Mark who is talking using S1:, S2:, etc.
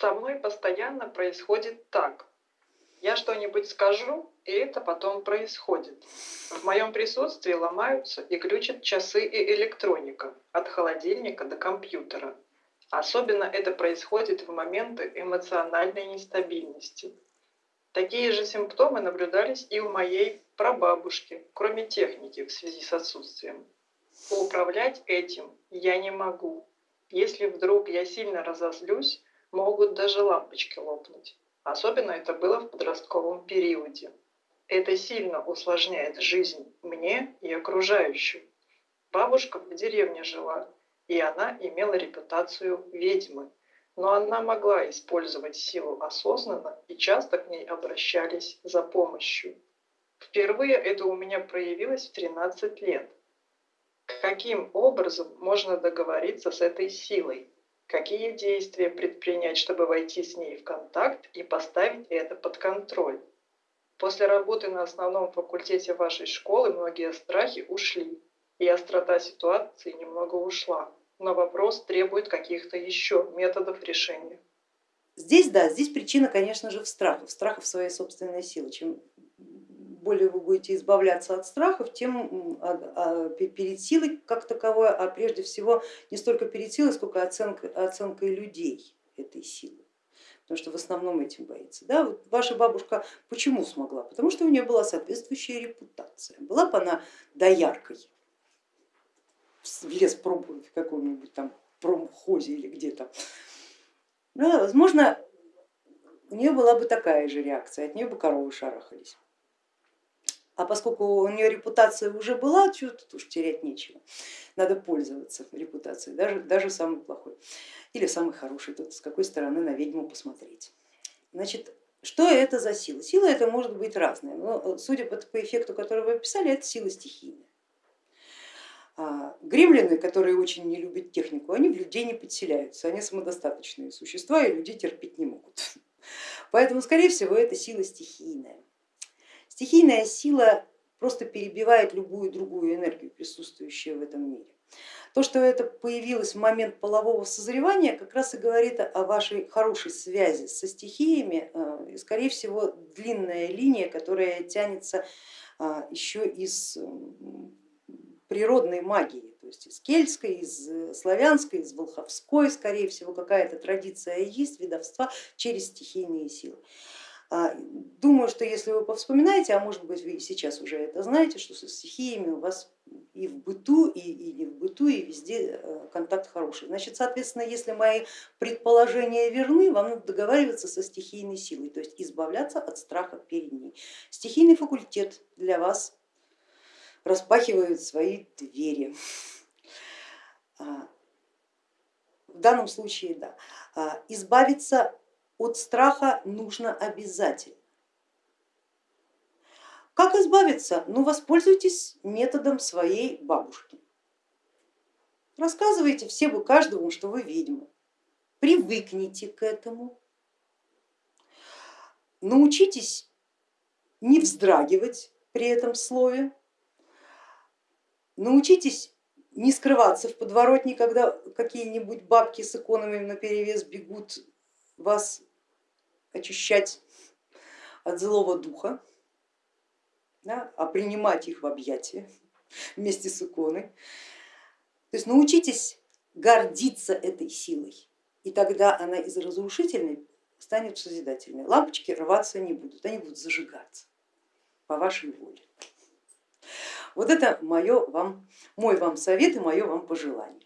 S1: Со мной постоянно происходит так. Я что-нибудь скажу, и это потом происходит. В моем присутствии ломаются и глючат часы и электроника, от холодильника до компьютера. Особенно это происходит в моменты эмоциональной нестабильности. Такие же симптомы наблюдались и у моей прабабушки, кроме техники в связи с отсутствием. Управлять этим я не могу. Если вдруг я сильно разозлюсь, могут даже лампочки лопнуть. Особенно это было в подростковом периоде. Это сильно усложняет жизнь мне и окружающим. Бабушка в деревне жила, и она имела репутацию ведьмы, но она могла использовать силу осознанно и часто к ней обращались за помощью. Впервые это у меня проявилось в 13 лет. Каким образом можно договориться с этой силой? Какие действия предпринять, чтобы войти с ней в контакт и поставить это под контроль? После работы на основном факультете вашей школы многие страхи ушли, и острота ситуации немного ушла. Но вопрос требует каких-то еще методов решения.
S2: Здесь да, здесь причина, конечно же, в страхах, в страхах своей собственной силы. Чем более вы будете избавляться от страхов, тем а, а, перед силой как таковой, а прежде всего не столько перед силой, сколько оценка, оценкой людей этой силы. Потому что в основном этим боится. Да? Вот ваша бабушка почему смогла? Потому что у нее была соответствующая репутация. Была бы она дояркой, в лес пробовать в каком-нибудь там промхозе или где-то. Да, возможно, у нее была бы такая же реакция, от нее бы коровы шарахались. А поскольку у нее репутация уже была, что тут уж терять нечего. Надо пользоваться репутацией, даже, даже самый плохой или самый хороший, тут с какой стороны на ведьму посмотреть. Значит, что это за сила? Сила это может быть разная, но судя по, по эффекту, который вы описали, это сила стихийная. А, гремлины, которые очень не любят технику, они в людей не подселяются, они самодостаточные существа и людей терпеть не могут. Поэтому, скорее всего, это сила стихийная. Стихийная сила просто перебивает любую другую энергию, присутствующую в этом мире. То, что это появилось в момент полового созревания, как раз и говорит о вашей хорошей связи со стихиями, э, и, скорее всего, длинная линия, которая тянется а, еще из природной магии, то есть из кельтской, из славянской, из волховской, скорее всего, какая-то традиция есть ведовства через стихийные силы. А, думаю, что если вы повспоминаете, а может быть вы сейчас уже это знаете, что со стихиями у вас и в быту, и, и не в быту, и везде э, контакт хороший. Значит, соответственно, если мои предположения верны, вам надо договариваться со стихийной силой, то есть избавляться от страха перед ней. Стихийный факультет для вас распахивает свои двери. А, в данном случае, да, а, избавиться от страха нужно обязательно. Как избавиться? Ну, воспользуйтесь методом своей бабушки. Рассказывайте всем и каждому, что вы ведьма. Привыкните к этому. Научитесь не вздрагивать при этом слове. Научитесь не скрываться в подворотне, когда какие-нибудь бабки с иконами на перевес бегут вас очищать от злого духа, да, а принимать их в объятия вместе с иконой. То есть научитесь гордиться этой силой, и тогда она из разрушительной станет созидательной. Лампочки рваться не будут, они будут зажигаться по вашей воле. Вот это мое вам, мой вам совет и мое вам пожелание.